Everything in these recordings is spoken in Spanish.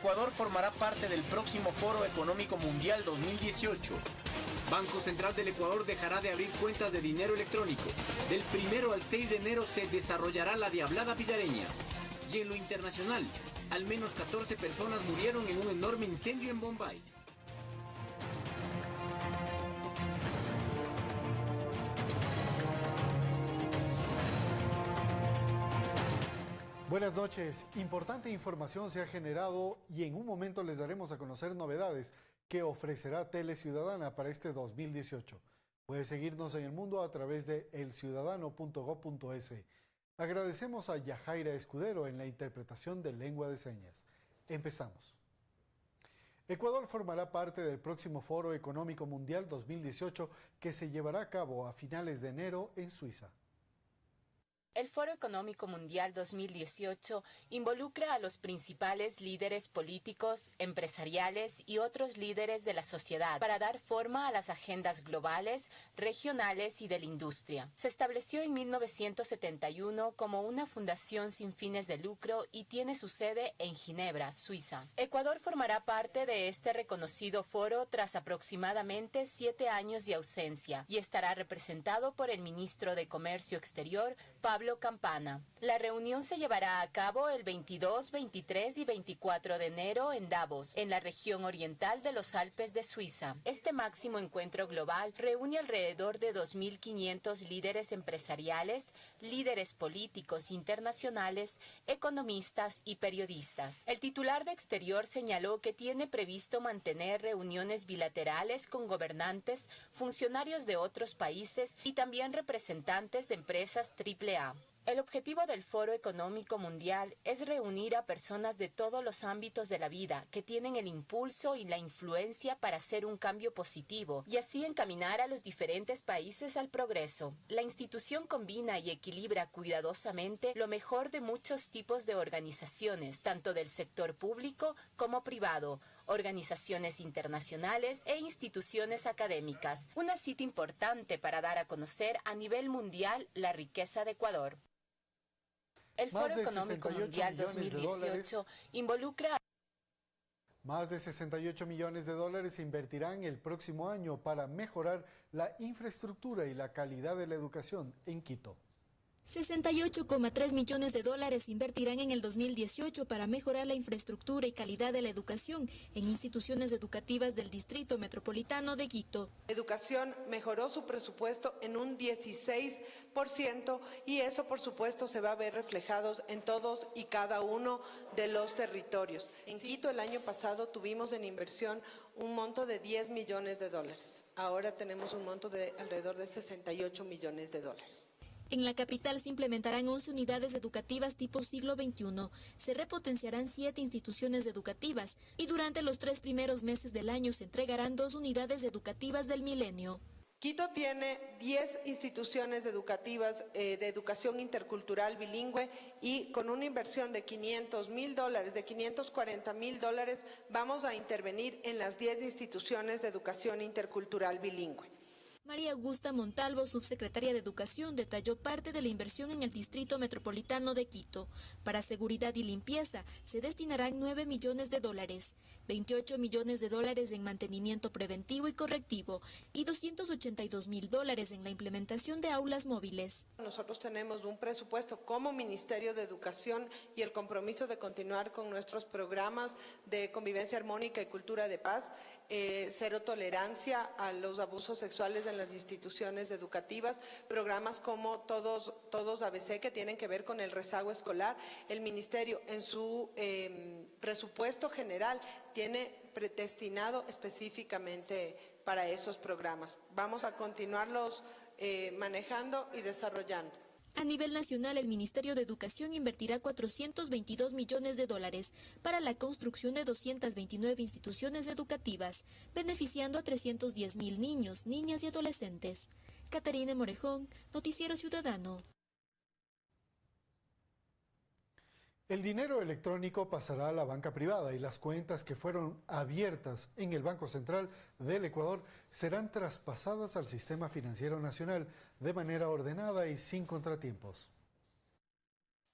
Ecuador formará parte del próximo Foro Económico Mundial 2018. Banco Central del Ecuador dejará de abrir cuentas de dinero electrónico. Del primero al 6 de enero se desarrollará la Diablada Pillareña. Y en lo internacional, al menos 14 personas murieron en un enorme incendio en Bombay. Buenas noches. Importante información se ha generado y en un momento les daremos a conocer novedades que ofrecerá Tele Ciudadana para este 2018. Puede seguirnos en el mundo a través de elciudadano.gov.es. Agradecemos a Yajaira Escudero en la interpretación de lengua de señas. Empezamos. Ecuador formará parte del próximo Foro Económico Mundial 2018 que se llevará a cabo a finales de enero en Suiza. El Foro Económico Mundial 2018 involucra a los principales líderes políticos, empresariales y otros líderes de la sociedad para dar forma a las agendas globales, regionales y de la industria. Se estableció en 1971 como una fundación sin fines de lucro y tiene su sede en Ginebra, Suiza. Ecuador formará parte de este reconocido foro tras aproximadamente siete años de ausencia y estará representado por el ministro de Comercio Exterior, Pablo Campana. La reunión se llevará a cabo el 22, 23 y 24 de enero en Davos, en la región oriental de los Alpes de Suiza. Este máximo encuentro global reúne alrededor de 2.500 líderes empresariales, líderes políticos internacionales, economistas y periodistas. El titular de Exterior señaló que tiene previsto mantener reuniones bilaterales con gobernantes, funcionarios de otros países y también representantes de empresas AAA. El objetivo del Foro Económico Mundial es reunir a personas de todos los ámbitos de la vida que tienen el impulso y la influencia para hacer un cambio positivo y así encaminar a los diferentes países al progreso. La institución combina y equilibra cuidadosamente lo mejor de muchos tipos de organizaciones, tanto del sector público como privado, organizaciones internacionales e instituciones académicas. Una cita importante para dar a conocer a nivel mundial la riqueza de Ecuador. El Foro Económico Mundial 2018 involucra más de 68 millones de dólares se invertirán el próximo año para mejorar la infraestructura y la calidad de la educación en Quito. 68,3 millones de dólares invertirán en el 2018 para mejorar la infraestructura y calidad de la educación en instituciones educativas del Distrito Metropolitano de Quito. Educación mejoró su presupuesto en un 16% y eso por supuesto se va a ver reflejados en todos y cada uno de los territorios. En Quito el año pasado tuvimos en inversión un monto de 10 millones de dólares. Ahora tenemos un monto de alrededor de 68 millones de dólares. En la capital se implementarán 11 unidades educativas tipo siglo XXI, se repotenciarán siete instituciones educativas y durante los tres primeros meses del año se entregarán dos unidades educativas del milenio. Quito tiene 10 instituciones educativas eh, de educación intercultural bilingüe y con una inversión de 500 mil dólares, de 540 mil dólares, vamos a intervenir en las 10 instituciones de educación intercultural bilingüe. María Augusta Montalvo, subsecretaria de Educación, detalló parte de la inversión en el Distrito Metropolitano de Quito. Para seguridad y limpieza se destinarán 9 millones de dólares, 28 millones de dólares en mantenimiento preventivo y correctivo y 282 mil dólares en la implementación de aulas móviles. Nosotros tenemos un presupuesto como Ministerio de Educación y el compromiso de continuar con nuestros programas de convivencia armónica y cultura de paz eh, cero tolerancia a los abusos sexuales en las instituciones educativas, programas como Todos, todos ABC que tienen que ver con el rezago escolar. El Ministerio en su em, presupuesto general tiene destinado específicamente para esos programas. Vamos a continuarlos eh, manejando y desarrollando. A nivel nacional, el Ministerio de Educación invertirá 422 millones de dólares para la construcción de 229 instituciones educativas, beneficiando a 310 mil niños, niñas y adolescentes. Catarina Morejón, Noticiero Ciudadano. El dinero electrónico pasará a la banca privada y las cuentas que fueron abiertas en el Banco Central del Ecuador serán traspasadas al sistema financiero nacional de manera ordenada y sin contratiempos.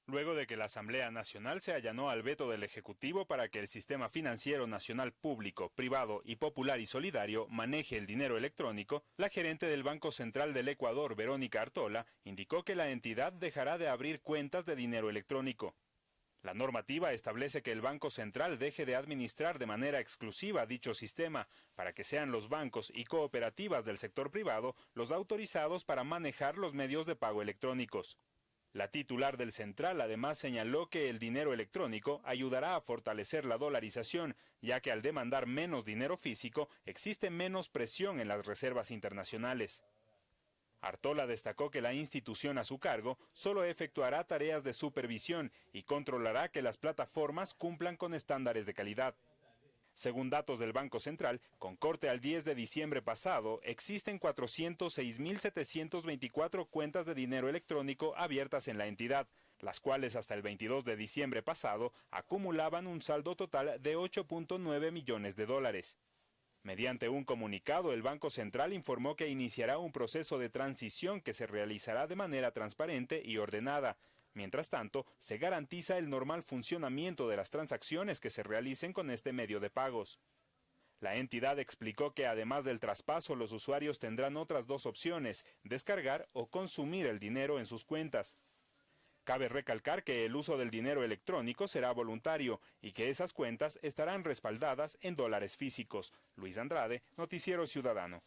luego de que la Asamblea Nacional se allanó al veto del Ejecutivo para que el sistema financiero nacional público, privado y popular y solidario maneje el dinero electrónico, la gerente del Banco Central del Ecuador, Verónica Artola, indicó que la entidad dejará de abrir cuentas de dinero electrónico. La normativa establece que el Banco Central deje de administrar de manera exclusiva dicho sistema para que sean los bancos y cooperativas del sector privado los autorizados para manejar los medios de pago electrónicos. La titular del central además señaló que el dinero electrónico ayudará a fortalecer la dolarización, ya que al demandar menos dinero físico existe menos presión en las reservas internacionales. Artola destacó que la institución a su cargo solo efectuará tareas de supervisión y controlará que las plataformas cumplan con estándares de calidad. Según datos del Banco Central, con corte al 10 de diciembre pasado, existen 406.724 cuentas de dinero electrónico abiertas en la entidad, las cuales hasta el 22 de diciembre pasado acumulaban un saldo total de 8.9 millones de dólares. Mediante un comunicado, el Banco Central informó que iniciará un proceso de transición que se realizará de manera transparente y ordenada, Mientras tanto, se garantiza el normal funcionamiento de las transacciones que se realicen con este medio de pagos. La entidad explicó que además del traspaso, los usuarios tendrán otras dos opciones, descargar o consumir el dinero en sus cuentas. Cabe recalcar que el uso del dinero electrónico será voluntario y que esas cuentas estarán respaldadas en dólares físicos. Luis Andrade, Noticiero Ciudadano.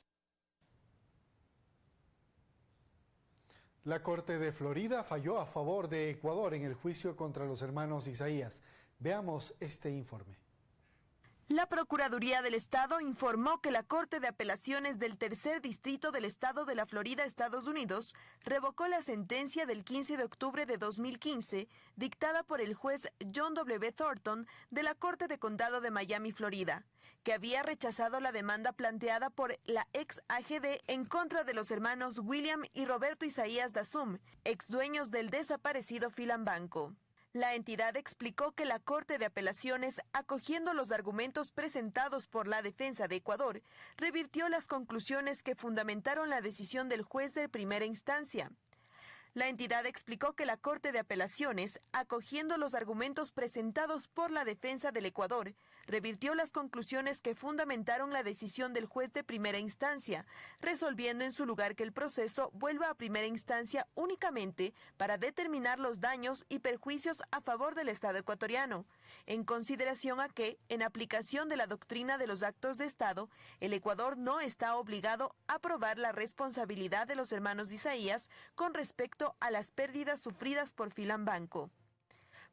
La Corte de Florida falló a favor de Ecuador en el juicio contra los hermanos Isaías. Veamos este informe. La Procuraduría del Estado informó que la Corte de Apelaciones del Tercer Distrito del Estado de la Florida, Estados Unidos, revocó la sentencia del 15 de octubre de 2015 dictada por el juez John W. Thornton de la Corte de Condado de Miami, Florida, que había rechazado la demanda planteada por la ex AGD en contra de los hermanos William y Roberto Isaías Dasum, ex dueños del desaparecido Filan Banco. La entidad explicó que la Corte de Apelaciones, acogiendo los argumentos presentados por la defensa de Ecuador, revirtió las conclusiones que fundamentaron la decisión del juez de primera instancia. La entidad explicó que la Corte de Apelaciones, acogiendo los argumentos presentados por la defensa del Ecuador, revirtió las conclusiones que fundamentaron la decisión del juez de primera instancia, resolviendo en su lugar que el proceso vuelva a primera instancia únicamente para determinar los daños y perjuicios a favor del Estado ecuatoriano, en consideración a que, en aplicación de la doctrina de los actos de Estado, el Ecuador no está obligado a probar la responsabilidad de los hermanos Isaías con respecto a las pérdidas sufridas por Filan Banco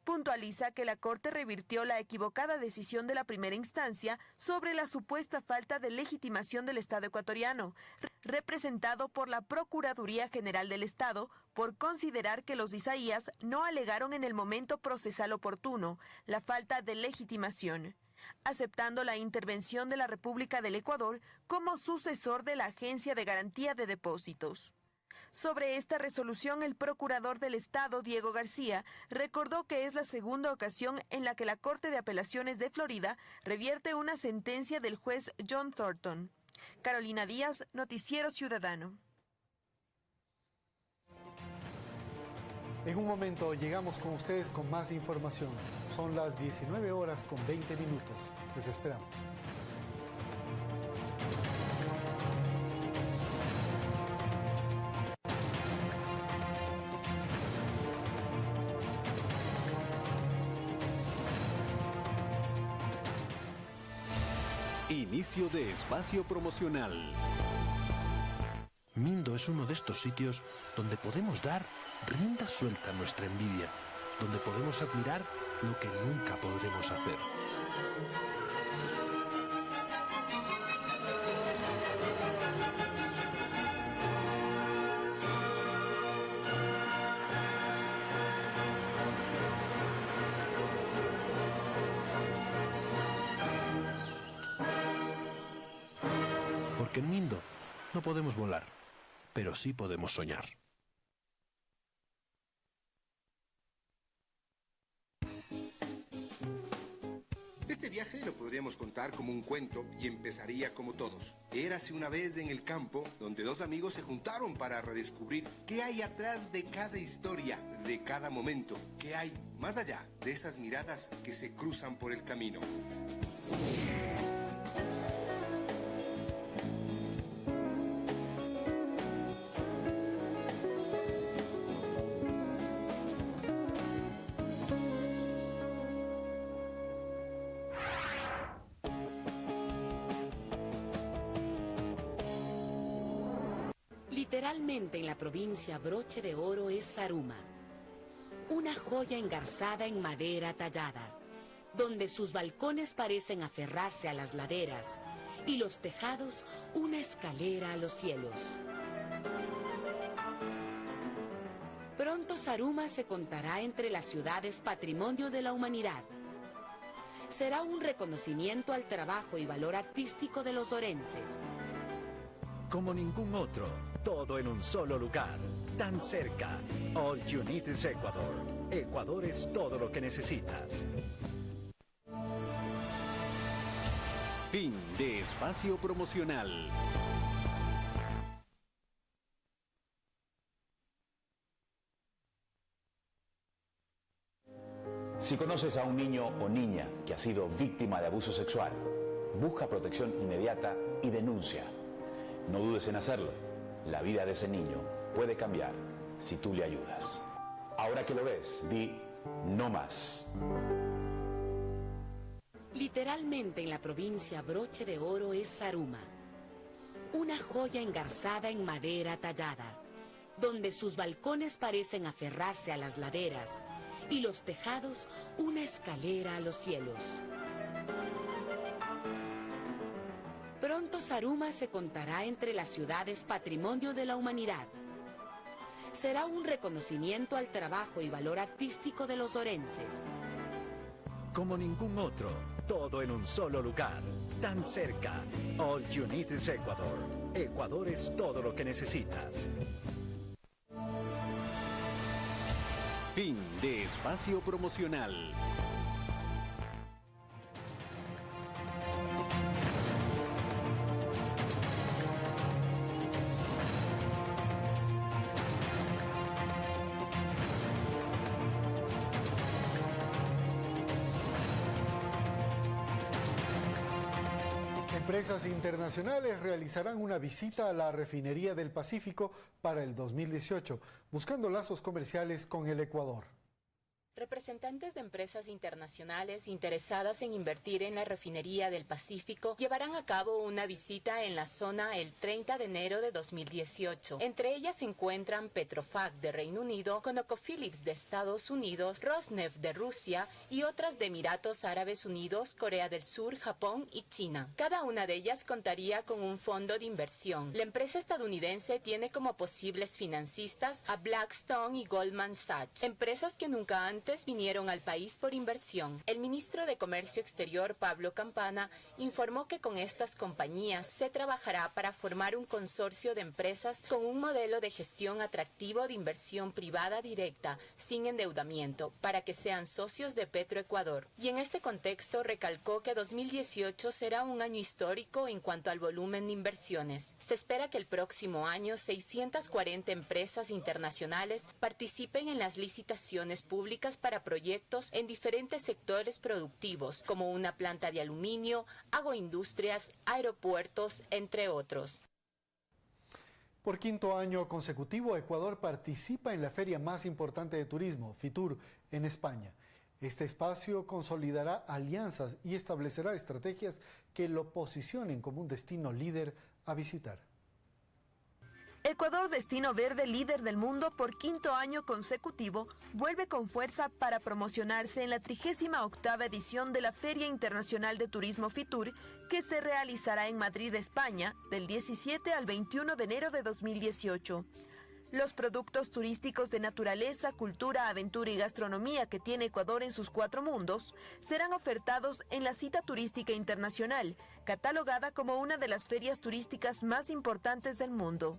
puntualiza que la Corte revirtió la equivocada decisión de la primera instancia sobre la supuesta falta de legitimación del Estado ecuatoriano, representado por la Procuraduría General del Estado, por considerar que los Isaías no alegaron en el momento procesal oportuno la falta de legitimación aceptando la intervención de la República del Ecuador como sucesor de la Agencia de Garantía de Depósitos. Sobre esta resolución, el procurador del Estado, Diego García, recordó que es la segunda ocasión en la que la Corte de Apelaciones de Florida revierte una sentencia del juez John Thornton. Carolina Díaz, Noticiero Ciudadano. En un momento llegamos con ustedes con más información. Son las 19 horas con 20 minutos. Les esperamos. De espacio promocional. Mindo es uno de estos sitios donde podemos dar rienda suelta a nuestra envidia, donde podemos admirar lo que nunca podremos hacer. En Mindo no podemos volar, pero sí podemos soñar. Este viaje lo podríamos contar como un cuento y empezaría como todos. Érase una vez en el campo donde dos amigos se juntaron para redescubrir qué hay atrás de cada historia, de cada momento, qué hay más allá de esas miradas que se cruzan por el camino. Literalmente en la provincia broche de oro es Saruma, una joya engarzada en madera tallada, donde sus balcones parecen aferrarse a las laderas y los tejados una escalera a los cielos. Pronto Saruma se contará entre las ciudades patrimonio de la humanidad. Será un reconocimiento al trabajo y valor artístico de los orenses. Como ningún otro, todo en un solo lugar, tan cerca. All You Need is Ecuador. Ecuador es todo lo que necesitas. Fin de espacio promocional. Si conoces a un niño o niña que ha sido víctima de abuso sexual, busca protección inmediata y denuncia. No dudes en hacerlo. La vida de ese niño puede cambiar si tú le ayudas. Ahora que lo ves, di no más. Literalmente en la provincia broche de oro es Saruma, una joya engarzada en madera tallada, donde sus balcones parecen aferrarse a las laderas y los tejados una escalera a los cielos. Pronto Saruma se contará entre las ciudades patrimonio de la humanidad. Será un reconocimiento al trabajo y valor artístico de los orenses. Como ningún otro, todo en un solo lugar, tan cerca. All You Need is Ecuador. Ecuador es todo lo que necesitas. Fin de espacio promocional. Empresas internacionales realizarán una visita a la refinería del Pacífico para el 2018, buscando lazos comerciales con el Ecuador. Representantes de empresas internacionales interesadas en invertir en la refinería del Pacífico llevarán a cabo una visita en la zona el 30 de enero de 2018. Entre ellas se encuentran Petrofac de Reino Unido, ConocoPhillips de Estados Unidos, Rosneft de Rusia y otras de Emiratos Árabes Unidos, Corea del Sur, Japón y China. Cada una de ellas contaría con un fondo de inversión. La empresa estadounidense tiene como posibles financistas a Blackstone y Goldman Sachs, empresas que nunca antes vinieron al país por inversión. El ministro de Comercio Exterior, Pablo Campana, informó que con estas compañías se trabajará para formar un consorcio de empresas con un modelo de gestión atractivo de inversión privada directa, sin endeudamiento, para que sean socios de Petroecuador. Y en este contexto recalcó que 2018 será un año histórico en cuanto al volumen de inversiones. Se espera que el próximo año 640 empresas internacionales participen en las licitaciones públicas para proyectos en diferentes sectores productivos, como una planta de aluminio, agroindustrias, aeropuertos, entre otros. Por quinto año consecutivo, Ecuador participa en la feria más importante de turismo, FITUR, en España. Este espacio consolidará alianzas y establecerá estrategias que lo posicionen como un destino líder a visitar. Ecuador, destino verde líder del mundo por quinto año consecutivo, vuelve con fuerza para promocionarse en la 38 edición de la Feria Internacional de Turismo FITUR, que se realizará en Madrid, España, del 17 al 21 de enero de 2018. Los productos turísticos de naturaleza, cultura, aventura y gastronomía que tiene Ecuador en sus cuatro mundos serán ofertados en la cita turística internacional, catalogada como una de las ferias turísticas más importantes del mundo.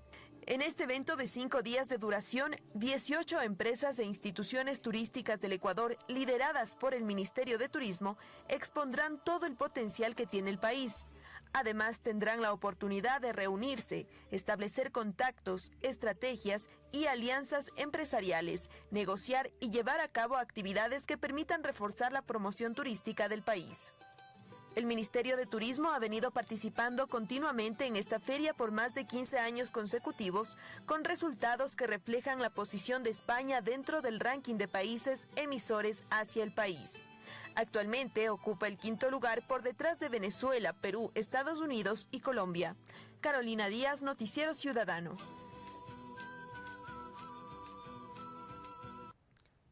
En este evento de cinco días de duración, 18 empresas e instituciones turísticas del Ecuador, lideradas por el Ministerio de Turismo, expondrán todo el potencial que tiene el país. Además, tendrán la oportunidad de reunirse, establecer contactos, estrategias y alianzas empresariales, negociar y llevar a cabo actividades que permitan reforzar la promoción turística del país. El Ministerio de Turismo ha venido participando continuamente en esta feria por más de 15 años consecutivos, con resultados que reflejan la posición de España dentro del ranking de países emisores hacia el país. Actualmente ocupa el quinto lugar por detrás de Venezuela, Perú, Estados Unidos y Colombia. Carolina Díaz, Noticiero Ciudadano.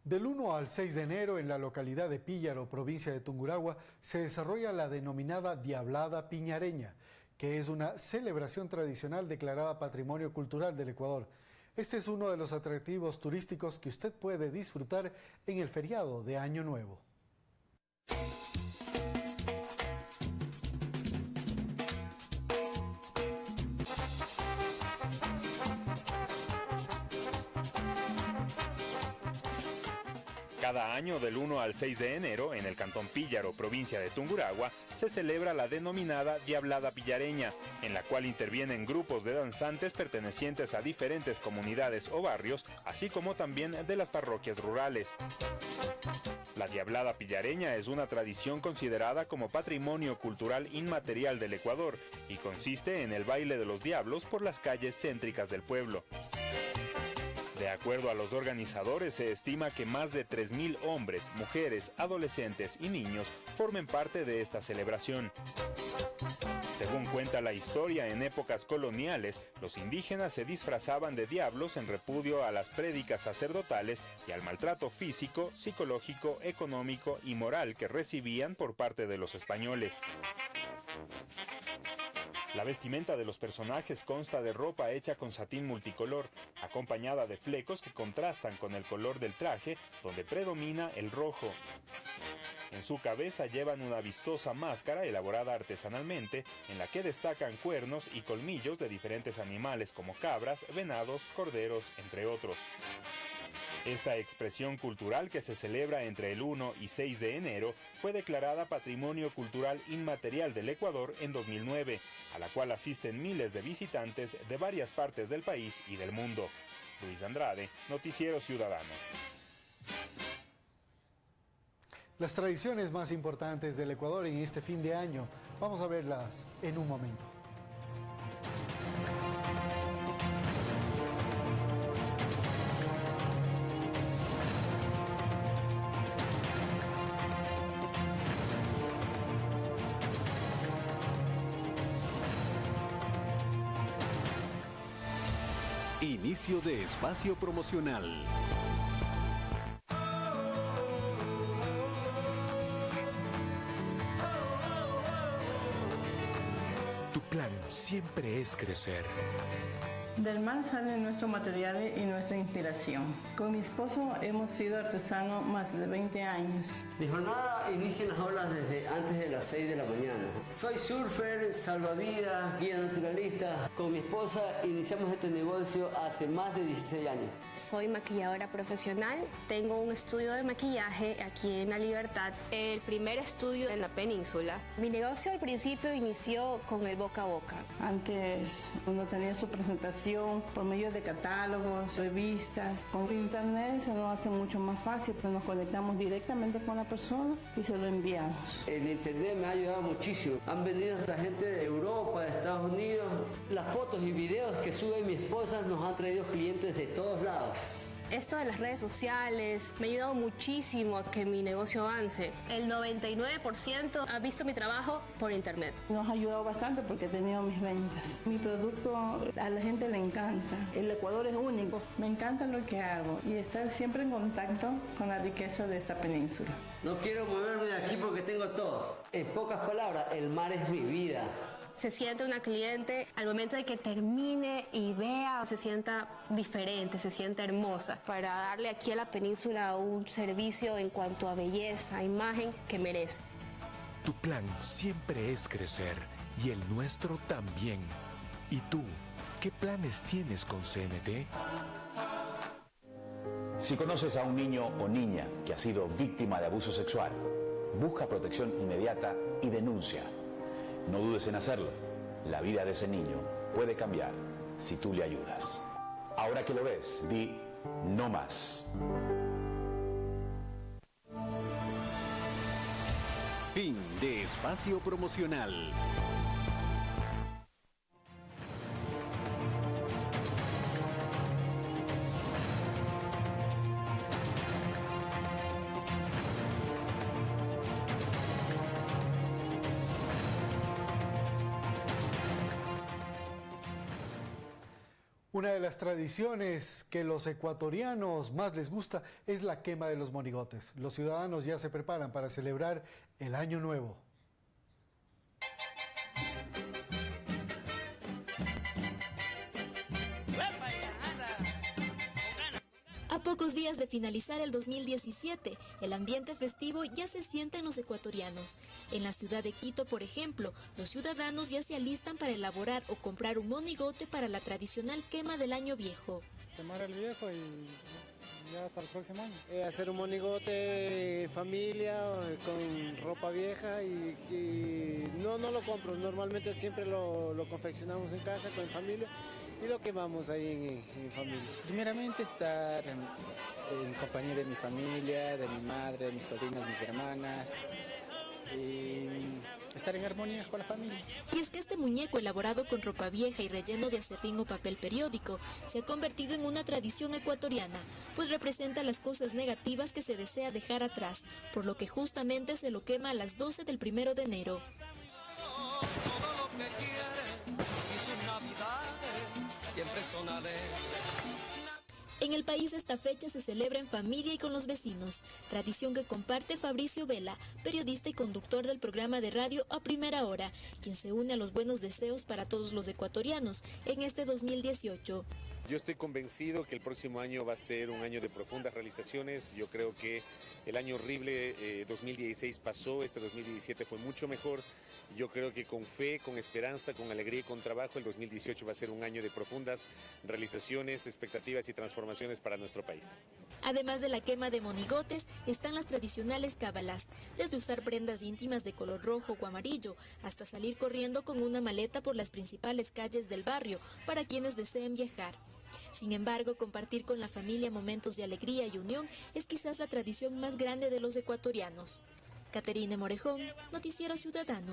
Del 1 al 6 de enero en la localidad de Píllaro, provincia de Tunguragua, se desarrolla la denominada Diablada Piñareña, que es una celebración tradicional declarada Patrimonio Cultural del Ecuador. Este es uno de los atractivos turísticos que usted puede disfrutar en el feriado de Año Nuevo. Cada año del 1 al 6 de enero, en el Cantón Píllaro, provincia de Tunguragua, se celebra la denominada Diablada Pillareña, en la cual intervienen grupos de danzantes pertenecientes a diferentes comunidades o barrios, así como también de las parroquias rurales. La Diablada Pillareña es una tradición considerada como patrimonio cultural inmaterial del Ecuador y consiste en el baile de los diablos por las calles céntricas del pueblo. De acuerdo a los organizadores, se estima que más de 3.000 hombres, mujeres, adolescentes y niños formen parte de esta celebración. Según cuenta la historia, en épocas coloniales, los indígenas se disfrazaban de diablos en repudio a las prédicas sacerdotales y al maltrato físico, psicológico, económico y moral que recibían por parte de los españoles. La vestimenta de los personajes consta de ropa hecha con satín multicolor, acompañada de flecos que contrastan con el color del traje, donde predomina el rojo. En su cabeza llevan una vistosa máscara elaborada artesanalmente, en la que destacan cuernos y colmillos de diferentes animales como cabras, venados, corderos, entre otros. Esta expresión cultural que se celebra entre el 1 y 6 de enero fue declarada Patrimonio Cultural Inmaterial del Ecuador en 2009, a la cual asisten miles de visitantes de varias partes del país y del mundo. Luis Andrade, Noticiero Ciudadano. Las tradiciones más importantes del Ecuador en este fin de año, vamos a verlas en un momento. De espacio promocional. Tu plan siempre es crecer. Del mar salen nuestros materiales y nuestra inspiración. Con mi esposo hemos sido artesanos más de 20 años. Mi jornada inicia en las olas desde antes de las 6 de la mañana. Soy surfer, salvavidas, guía naturalista. Con mi esposa iniciamos este negocio hace más de 16 años. Soy maquilladora profesional. Tengo un estudio de maquillaje aquí en La Libertad, el primer estudio en la península. Mi negocio al principio inició con el boca a boca. Antes uno tenía su presentación por medio de catálogos, revistas. Con internet se nos hace mucho más fácil, pues nos conectamos directamente con la persona y se lo enviamos. El internet me ha ayudado muchísimo. Han venido la gente de Europa, de Estados Unidos. Las fotos y videos que sube mi esposa nos han traído clientes de todos lados. Esto de las redes sociales me ha ayudado muchísimo a que mi negocio avance. El 99% ha visto mi trabajo por internet. Nos ha ayudado bastante porque he tenido mis ventas. Mi producto a la gente le encanta. El Ecuador es único. Me encanta lo que hago y estar siempre en contacto con la riqueza de esta península. No quiero moverme de aquí porque tengo todo. En pocas palabras, el mar es mi vida se siente una cliente al momento de que termine y vea, se sienta diferente, se sienta hermosa, para darle aquí a la península un servicio en cuanto a belleza, imagen que merece. Tu plan siempre es crecer y el nuestro también. ¿Y tú? ¿Qué planes tienes con CNT? Si conoces a un niño o niña que ha sido víctima de abuso sexual, busca protección inmediata y denuncia. No dudes en hacerlo. La vida de ese niño puede cambiar si tú le ayudas. Ahora que lo ves, di no más. Fin de espacio promocional. Tradiciones que los ecuatorianos más les gusta es la quema de los monigotes. Los ciudadanos ya se preparan para celebrar el Año Nuevo. Pocos días de finalizar el 2017, el ambiente festivo ya se siente en los ecuatorianos. En la ciudad de Quito, por ejemplo, los ciudadanos ya se alistan para elaborar o comprar un monigote para la tradicional quema del año viejo. Quemar el viejo y ya hasta el próximo año. Eh, hacer un monigote en familia, eh, con ropa vieja y, y no, no lo compro. Normalmente siempre lo, lo confeccionamos en casa con familia y lo quemamos ahí en, en familia. Primeramente estar en, en, compañía de mi familia, de mi madre, de mis sobrinos, mis hermanas y estar en armonía con la familia. Y es que este muñeco elaborado con ropa vieja y relleno de acerrín o papel periódico se ha convertido en una tradición ecuatoriana, pues representa las cosas negativas que se desea dejar atrás, por lo que justamente se lo quema a las 12 del primero de enero. En el país esta fecha se celebra en familia y con los vecinos, tradición que comparte Fabricio Vela, periodista y conductor del programa de radio A Primera Hora, quien se une a los buenos deseos para todos los ecuatorianos en este 2018. Yo estoy convencido que el próximo año va a ser un año de profundas realizaciones. Yo creo que el año horrible eh, 2016 pasó, este 2017 fue mucho mejor. Yo creo que con fe, con esperanza, con alegría y con trabajo, el 2018 va a ser un año de profundas realizaciones, expectativas y transformaciones para nuestro país. Además de la quema de monigotes, están las tradicionales cábalas, desde usar prendas íntimas de color rojo o amarillo, hasta salir corriendo con una maleta por las principales calles del barrio para quienes deseen viajar. Sin embargo, compartir con la familia momentos de alegría y unión es quizás la tradición más grande de los ecuatorianos. Caterine Morejón, Noticiero Ciudadano.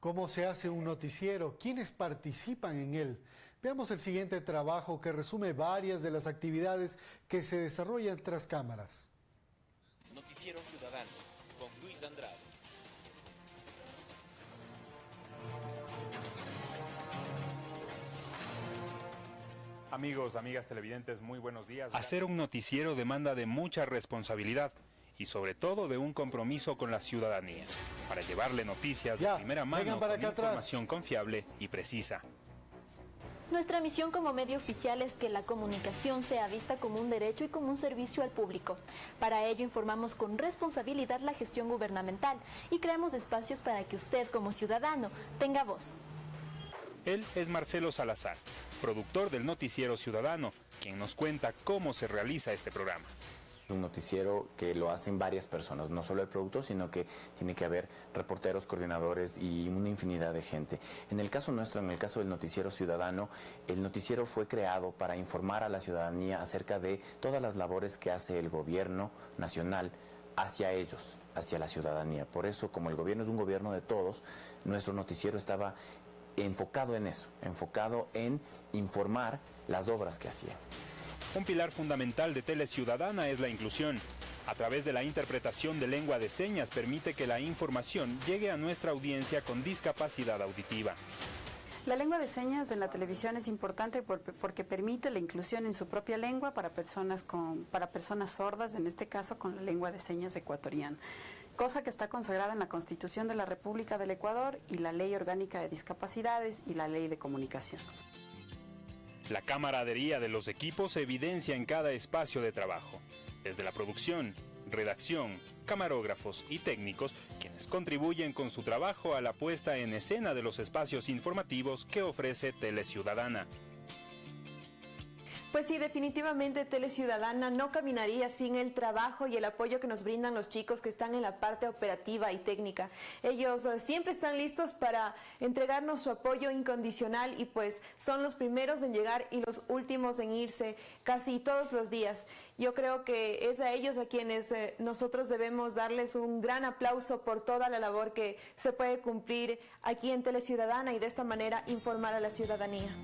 ¿Cómo se hace un noticiero? ¿Quiénes participan en él? Veamos el siguiente trabajo que resume varias de las actividades que se desarrollan tras cámaras. Noticiero Ciudadano con Luis Andrade. Amigos, amigas televidentes, muy buenos días. Hacer un noticiero demanda de mucha responsabilidad y sobre todo de un compromiso con la ciudadanía para llevarle noticias Ya, de primera mano para con atrás. información confiable y precisa. Nuestra misión como medio oficial es que la comunicación sea vista como un derecho y como un servicio al público. Para ello informamos con responsabilidad la gestión gubernamental y creamos espacios para que usted como ciudadano tenga voz. Él es Marcelo Salazar, productor del Noticiero Ciudadano, quien nos cuenta cómo se realiza este programa. Un noticiero que lo hacen varias personas, no solo el productor, sino que tiene que haber reporteros, coordinadores y una infinidad de gente. En el caso nuestro, en el caso del noticiero ciudadano, el noticiero fue creado para informar a la ciudadanía acerca de todas las labores que hace el gobierno nacional hacia ellos, hacia la ciudadanía. Por eso, como el gobierno es un gobierno de todos, nuestro noticiero estaba enfocado en eso, enfocado en informar las obras que hacía. Un pilar fundamental de Tele Ciudadana es la inclusión. A través de la interpretación de lengua de señas permite que la información llegue a nuestra audiencia con discapacidad auditiva. La lengua de señas en la televisión es importante por- porque permite la inclusión en su propia lengua para personas, con, para personas sordas, en este caso con la lengua de señas ecuatoriana, cosa que está consagrada en la Constitución de la República del Ecuador y la Ley Orgánica de Discapacidades y la Ley de Comunicación. La camaradería de los equipos se evidencia en cada espacio de trabajo, desde la producción, redacción, camarógrafos y técnicos, quienes contribuyen con su trabajo a la puesta en escena de los espacios informativos que ofrece Teleciudadana. Pues sí, definitivamente Tele Ciudadana no caminaría sin el trabajo y el apoyo que nos brindan los chicos que están en la parte operativa y técnica. Ellos eh, siempre están listos para entregarnos su apoyo incondicional y pues son los primeros en llegar y los últimos en irse casi todos los días. Yo creo que es a ellos a quienes eh, nosotros debemos darles un gran aplauso por toda la labor que se puede cumplir aquí en Tele Ciudadana y de esta manera informar a la ciudadanía.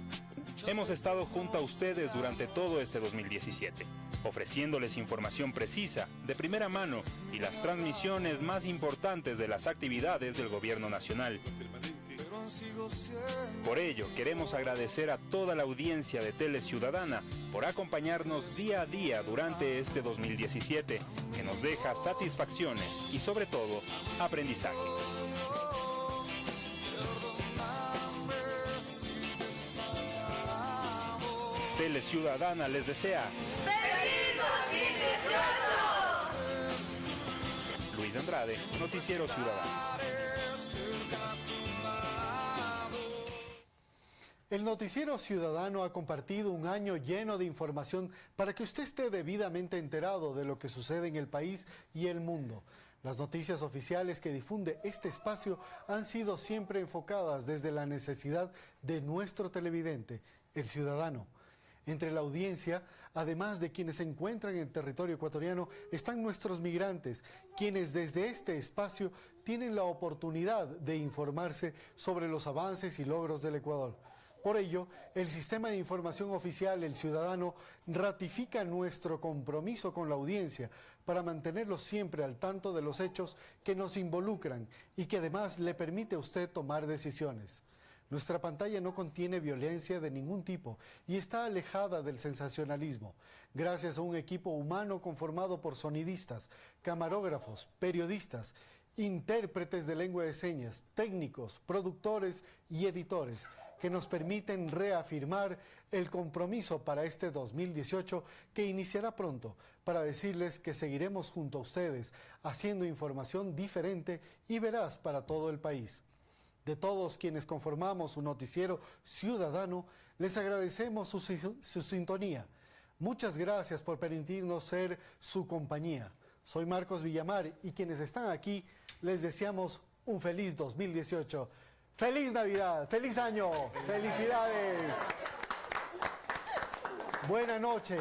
Hemos estado junto a ustedes durante todo este 2017, ofreciéndoles información precisa, de primera mano y las transmisiones más importantes de las actividades del Gobierno Nacional. Por ello, queremos agradecer a toda la audiencia de Tele Ciudadana por acompañarnos día a día durante este 2017, que nos deja satisfacciones y sobre todo aprendizaje. Tele Ciudadana les desea ¡Feliz 2018! Luis Andrade, Noticiero Ciudadano. El Noticiero Ciudadano ha compartido un año lleno de información para que usted esté debidamente enterado de lo que sucede en el país y el mundo. Las noticias oficiales que difunde este espacio han sido siempre enfocadas desde la necesidad de nuestro televidente, el ciudadano. Entre la audiencia, además de quienes se encuentran en el territorio ecuatoriano, están nuestros migrantes, quienes desde este espacio tienen la oportunidad de informarse sobre los avances y logros del Ecuador. Por ello, el Sistema de Información Oficial, el Ciudadano, ratifica nuestro compromiso con la audiencia para mantenerlos siempre al tanto de los hechos que nos involucran y que además le permite a usted tomar decisiones. Nuestra pantalla no contiene violencia de ningún tipo y está alejada del sensacionalismo, gracias a un equipo humano conformado por sonidistas, camarógrafos, periodistas, intérpretes de lengua de señas, técnicos, productores y editores que nos permiten reafirmar el compromiso para este 2018 que iniciará pronto para decirles que seguiremos junto a ustedes haciendo información diferente y veraz para todo el país de todos quienes conformamos un noticiero ciudadano, les agradecemos su, su, sintonía. Muchas gracias por permitirnos ser su compañía. Soy Marcos Villamar y quienes están aquí les deseamos un feliz 2018. ¡Feliz Navidad! ¡Feliz año! ¡Felicidades! Buena noche.